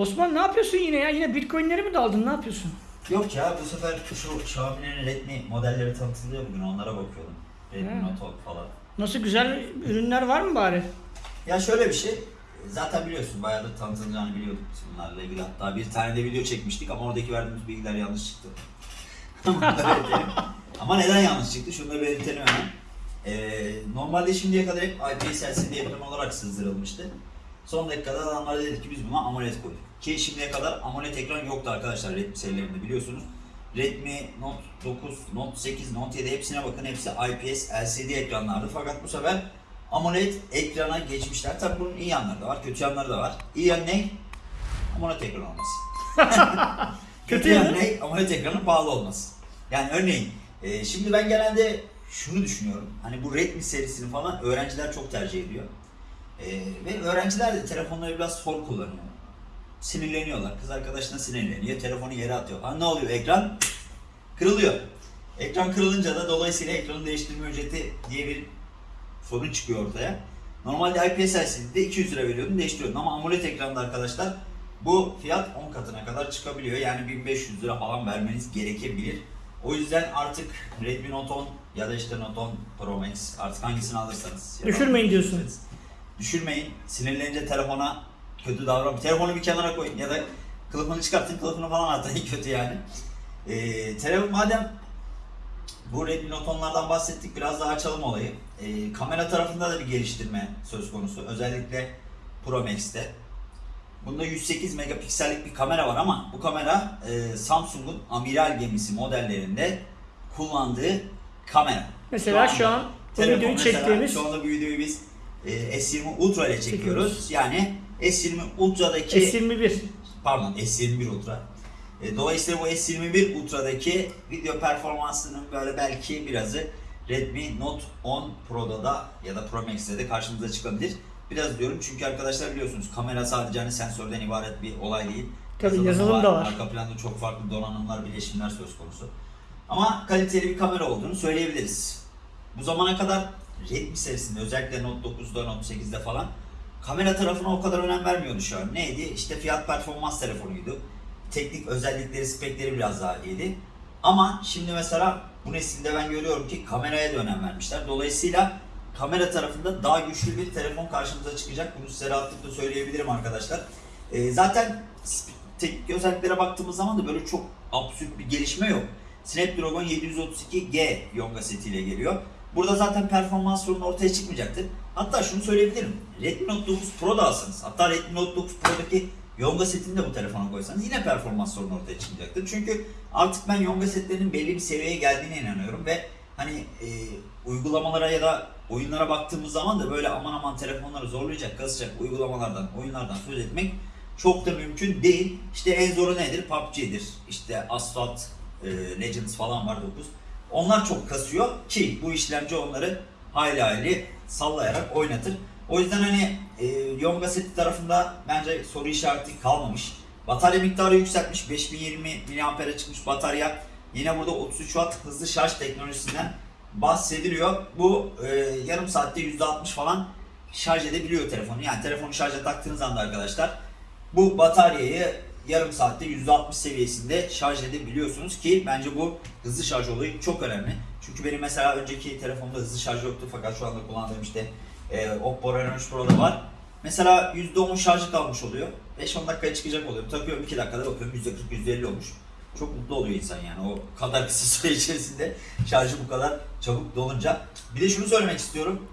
Osman ne yapıyorsun yine ya? Yine bitcoinleri mi daldın? Ne yapıyorsun? Yok ya bu sefer şu Xiaomi'nin Redmi modelleri tanıtılıyor bugün onlara bakıyordum. Redmi. Note 10 falan. Nasıl güzel ürünler var mı bari? Ya şöyle bir şey. Zaten biliyorsun bayağıdır tanıtılacağını biliyorduk bunlarla ilgili. Hatta bir tane de video çekmiştik ama oradaki verdiğimiz bilgiler yanlış çıktı. Da ama neden yanlış çıktı? Şunu da belirtelim hemen. Ee, normalde şimdiye kadar hep IPS LCD ekran olarak sızdırılmıştı. Son dakikada adamlar dedi ki biz buna AMOLED koyduk. Ki şimdiye kadar AMOLED ekran yoktu arkadaşlar Redmi serilerinde biliyorsunuz. Redmi Note 9, Note 8, Note 7 hepsine bakın hepsi IPS LCD ekranlardı. Fakat bu sefer AMOLED ekrana geçmişler. Tabi bunun iyi yanları da var, kötü yanları da var. İyi yanı ne? AMOLED ekran olması. Kötü yanı ne? AMOLED ekranın pahalı olması. Yani örneğin e, şimdi ben genelde şunu düşünüyorum. Hani bu Redmi serisini falan öğrenciler çok tercih ediyor. E, ve öğrenciler de telefonları biraz hor kullanıyor. Sinirleniyorlar. Kız arkadaşına sinirleniyor. Telefonu yere atıyor. Ha ne oluyor? Ekran kırılıyor. Ekran kırılınca da dolayısıyla ekranı değiştirme ücreti diye bir sorun çıkıyor ortaya. Normalde IPS LCD'de 200 lira veriyordun değiştiriyordun ama AMOLED ekranda arkadaşlar bu fiyat 10 katına kadar çıkabiliyor. Yani 1500 lira falan vermeniz gerekebilir. O yüzden artık Redmi Note 10 ya da işte Note 10 Pro Max artık hangisini alırsanız. Düşürmeyin diyorsun. Düşürmeyin. Sinirlenince telefona kötü davran. Telefonu bir kenara koyun ya da kılıfını çıkartın kılıfını falan atın kötü yani. Ee, telefon madem bu Redmi Note 10'lardan bahsettik biraz daha açalım olayı. Ee, kamera tarafında da bir geliştirme söz konusu. Özellikle Pro Max'te. Bunda 108 megapiksellik bir kamera var ama bu kamera e, Samsung'un amiral gemisi modellerinde kullandığı kamera. Mesela şu an bu telefon videoyu mesela, çektiğimiz Şu anda bu videoyu biz e, S20 Ultra ile çekiyoruz. Çekiyoruz. Yani S20 Ultra'daki S21. pardon S21 Ultra. E, dolayısıyla bu S21 Ultra'daki video performansının böyle belki birazı Redmi Note 10 Pro'da da ya da Pro Max'te de karşımıza çıkabilir. Biraz diyorum çünkü arkadaşlar biliyorsunuz kamera sadece hani sensörden ibaret bir olay değil. Tabii, yazılım da var. Arka planda çok farklı donanımlar, bileşimler söz konusu. Ama kaliteli bir kamera olduğunu söyleyebiliriz. Bu zamana kadar Redmi serisinde özellikle Note 9'da, Note 8'de falan kamera tarafına o kadar önem vermiyordu şu an. Neydi? İşte fiyat performans telefonuydu. Teknik özellikleri, spekleri biraz daha iyiydi. Ama şimdi mesela bu nesilde ben görüyorum ki kameraya da önem vermişler. Dolayısıyla kamera tarafında daha güçlü bir telefon karşımıza çıkacak. Bunu size rahatlıkla söyleyebilirim arkadaşlar. Ee, zaten teknik özelliklere baktığımız zaman da böyle çok absürt bir gelişme yok. Snapdragon 732G Yonga setiyle geliyor. Burada zaten performans sorunu ortaya çıkmayacaktır. Hatta şunu söyleyebilirim. Redmi Note 9 Pro da alsanız, hatta Redmi Note 9 Pro'daki Yonga setini de bu telefona koysanız yine performans sorunu ortaya çıkmayacaktır. Çünkü artık ben Yonga setlerinin belli bir seviyeye geldiğine inanıyorum ve hani e, uygulamalara ya da oyunlara baktığımız zaman da böyle aman aman telefonları zorlayacak, kasacak uygulamalardan, oyunlardan söz etmek çok da mümkün değil. İşte en zoru nedir? PUBG'dir. İşte Asphalt e, Legends falan var 9. Onlar çok kasıyor ki bu işlemci onları hayli hayli sallayarak oynatır. O yüzden hani e, Yonga seti tarafında bence soru işareti kalmamış. Batarya miktarı yükseltmiş. 5020 mAh'e çıkmış batarya. Yine burada 33 Watt hızlı şarj teknolojisinden bahsediliyor. Bu e, yarım saatte %60 falan şarj edebiliyor telefonu. Yani telefonu şarja taktığınız anda arkadaşlar bu bataryayı yarım saatte %60 seviyesinde şarj edebiliyorsunuz ki bence bu hızlı şarj olayı çok önemli. Çünkü benim mesela önceki telefonda hızlı şarj yoktu fakat şu anda kullandığım işte e, Oppo Reno 3 Pro'da var. Mesela %10 şarjı kalmış oluyor. 5-10 dakikaya çıkacak oluyor. Takıyorum 2 dakikada bakıyorum %40 %50 olmuş. Çok mutlu oluyor insan yani o kadar kısa süre içerisinde şarjı bu kadar çabuk dolunca. Bir de şunu söylemek istiyorum.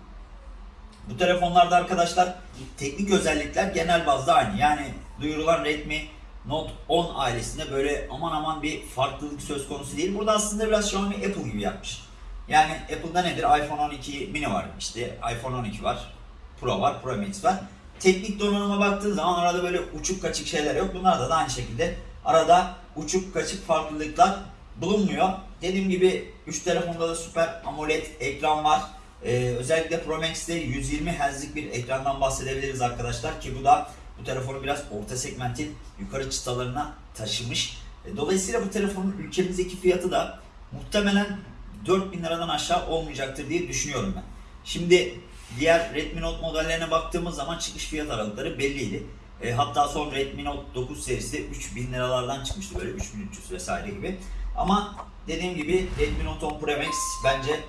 Bu telefonlarda arkadaşlar teknik özellikler genel bazda aynı. Yani duyurulan Redmi Note 10 ailesinde böyle aman aman bir farklılık söz konusu değil. Burada aslında biraz Xiaomi Apple gibi yapmış. Yani Apple'da nedir? iPhone 12 mini var. işte iPhone 12 var. Pro var. Pro Max var. Teknik donanıma baktığın zaman arada böyle uçuk kaçık şeyler yok. Bunlarda da aynı şekilde arada uçuk kaçık farklılıklar bulunmuyor. Dediğim gibi 3 telefonda da süper AMOLED ekran var. Ee, özellikle Pro Max'te 120 Hz'lik bir ekrandan bahsedebiliriz arkadaşlar ki bu da bu telefonu biraz orta segmentin yukarı çıtalarına taşımış. E, Dolayısıyla bu telefonun ülkemizdeki fiyatı da muhtemelen 4000 liradan aşağı olmayacaktır diye düşünüyorum ben. Şimdi diğer Redmi Note modellerine baktığımız zaman çıkış fiyat aralıkları belliydi. E, hatta son Redmi Note 9 serisi de 3000 liralardan çıkmıştı böyle 3300 vesaire gibi. Ama dediğim gibi Redmi Note 10 Pro Max bence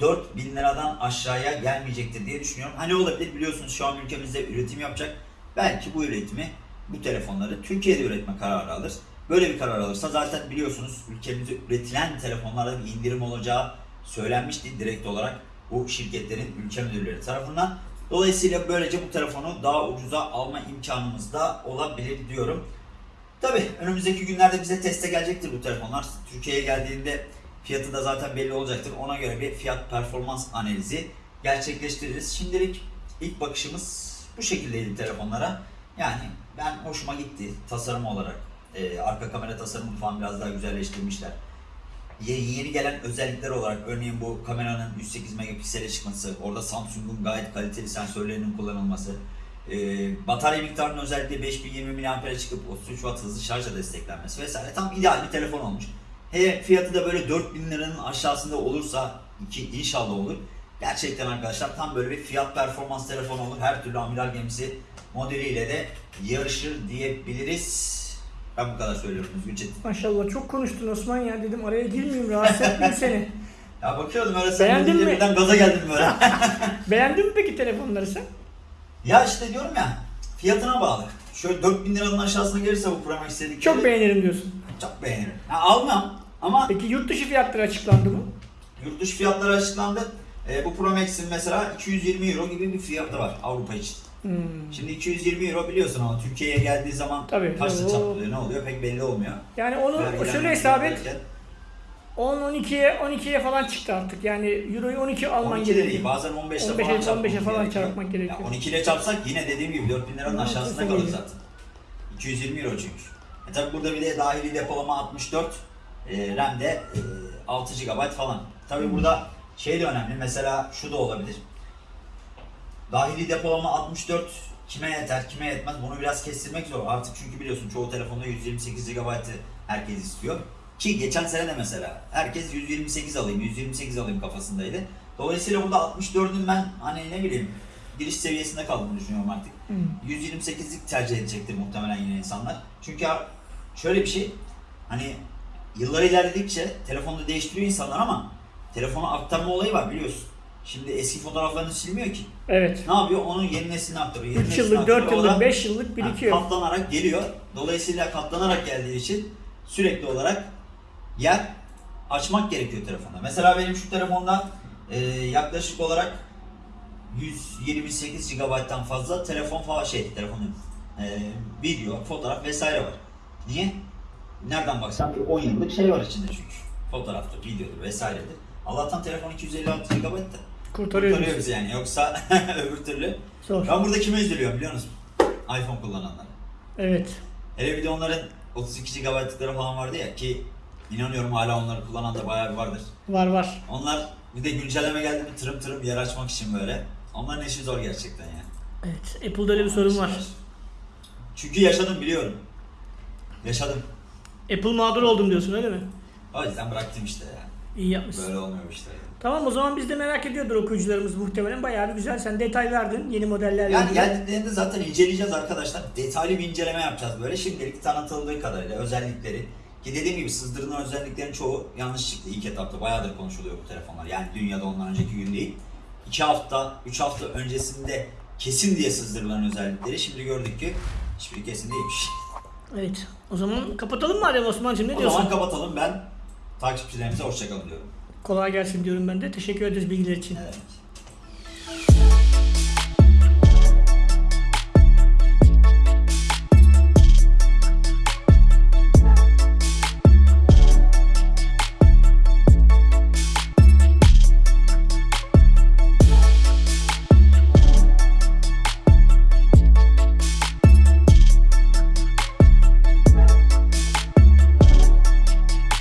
4000 liradan aşağıya gelmeyecektir diye düşünüyorum. Hani olabilir biliyorsunuz şu an ülkemizde üretim yapacak. Belki bu üretimi, bu telefonları Türkiye'de üretme kararı alır. Böyle bir karar alırsa zaten biliyorsunuz ülkemizde üretilen telefonlarda bir indirim olacağı söylenmişti direkt olarak bu şirketlerin ülke müdürleri tarafından. Dolayısıyla böylece bu telefonu daha ucuza alma imkanımız da olabilir diyorum. Tabi önümüzdeki günlerde bize teste gelecektir bu telefonlar. Türkiye'ye geldiğinde fiyatı da zaten belli olacaktır. Ona göre bir fiyat performans analizi gerçekleştiririz. Şimdilik ilk bakışımız bu şekildeydi telefonlara. Yani ben hoşuma gitti tasarım olarak. Ee, arka kamera tasarımını falan biraz daha güzelleştirmişler. Ye- Yeni gelen özellikler olarak örneğin bu kameranın 108 megapiksele çıkması, orada Samsung'un gayet kaliteli sensörlerinin kullanılması, e, batarya miktarının özellikle 5020 mAh'e çıkıp 33 Watt hızlı şarjla desteklenmesi vesaire tam ideal bir telefon olmuş. He fiyatı da böyle 4000 liranın aşağısında olursa ki inşallah olur. Gerçekten arkadaşlar tam böyle bir fiyat performans telefonu olur. Her türlü amiral gemisi modeliyle de yarışır diyebiliriz. Ben bu kadar söylüyorum Özgür Çetin. Maşallah çok konuştun Osman ya dedim araya girmeyeyim rahatsız etmeyeyim seni. Ya bakıyordum öyle sen Beğendin deyince mi? birden gaza geldim böyle. Beğendin mi peki telefonları sen? ya işte diyorum ya fiyatına bağlı. Şöyle 4000 liranın aşağısına gelirse bu Pro Max dedikleri Çok beğenirim diyorsun. çok beğenirim. Ha, almam ama Peki yurt dışı fiyatları açıklandı mı? yurt dışı fiyatları açıklandı. E, bu Pro Max'in mesela 220 euro gibi bir fiyatı var Avrupa için. Hmm. Şimdi 220 euro biliyorsun ama Türkiye'ye geldiği zaman Tabii. kaçta Oo. çatlıyor ne oluyor pek belli olmuyor. Yani onu Vergiler şöyle hesap et. derken 10 12'ye 12'ye falan çıktı artık. Yani euroyu 12 alman 12 de değil gerekiyor. bazen 15'te 15'e falan çarpmak 15'e falan gerekiyor. çarpmak gerekiyor. Ya 12 ile çarpsak yine dediğim gibi 4000 liranın aşağısında kalır zaten. 220 euro çünkü. E tabi burada bir de dahili depolama 64, e, RAM de e, 6 GB falan. Tabi burada şey de önemli mesela şu da olabilir. Dahili depolama 64 kime yeter kime yetmez bunu biraz kestirmek zor. Artık çünkü biliyorsun çoğu telefonda 128 GB'ı herkes istiyor. Ki geçen sene de mesela herkes 128 alayım 128 alayım kafasındaydı. Dolayısıyla burada 64'ün ben hani ne bileyim giriş seviyesinde kaldığını düşünüyorum artık. Hmm. 128'lik tercih edecektir muhtemelen yine insanlar. Çünkü şöyle bir şey hani yıllar ilerledikçe telefonu değiştiriyor insanlar ama telefona aktarma olayı var biliyorsun. Şimdi eski fotoğraflarını silmiyor ki. Evet. Ne yapıyor? Onun yeni neslini aktarıyor. Yeni 3 neslini yıllık, 4 aktarıyor. O da- yıllık, 5 yıllık birikiyor. Ha, katlanarak geliyor. Dolayısıyla katlanarak geldiği için sürekli olarak yer açmak gerekiyor telefonda. Mesela benim şu telefonda e, yaklaşık olarak 128 GB'dan fazla telefon falan şey telefonun e, video, fotoğraf vesaire var. Niye? Nereden baksan bir 10 yıllık şey var içinde çünkü. Fotoğraftır, videodur vesairedir. Allah'tan telefon 256 GB da Kurtarıyor kurtarıyor bizi. yani. Yoksa öbür türlü. Zor. Ben burada kime üzülüyorum biliyor musun? iPhone kullananlara. Evet. Hele bir de onların 32 GB'lıkları falan vardı ya ki inanıyorum hala onları kullanan da bayağı bir vardır. Var var. Onlar bir de güncelleme geldi mi tırım tırım yer açmak için böyle. Onların işi zor gerçekten ya. Evet. Apple'da öyle bir sorun var. Çünkü yaşadım biliyorum. Yaşadım. Apple mağdur oldum diyorsun öyle mi? O yüzden bıraktım işte ya. İyi yapmışsın. Böyle olmuyor işte. Tamam o zaman biz de merak ediyordur okuyucularımız muhtemelen. Bayağı bir güzel. Sen detay verdin yeni modellerle Yani ilgili. geldiklerinde zaten inceleyeceğiz arkadaşlar. Detaylı bir inceleme yapacağız böyle. Şimdilik tanıtıldığı kadarıyla özellikleri. Ki dediğim gibi sızdırılan özelliklerin çoğu yanlış çıktı ilk etapta. Bayağıdır konuşuluyor bu telefonlar. Yani dünyada ondan önceki gün değil. 2 hafta, 3 hafta öncesinde kesin diye sızdırılan özellikleri şimdi gördük ki hiçbiri kesin değilmiş. Evet. O zaman kapatalım mı Adem Osman'cığım ne o diyorsun? zaman kapatalım ben takipçilerimize hoşçakalın diyorum. Kolay gelsin diyorum ben de. Teşekkür ederiz bilgiler için. Demek?